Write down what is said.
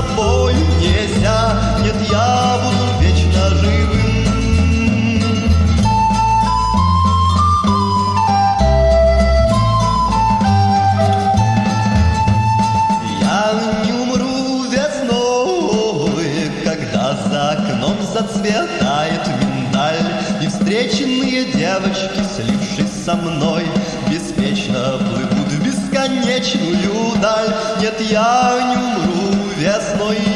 тобой нельзя, нет, я буду вечно живым. Я не умру весной, когда за окном зацветает миндаль, и встреченные девочки, слившись со мной, беспечно плывут в бесконечную даль. Нет, я не умру весной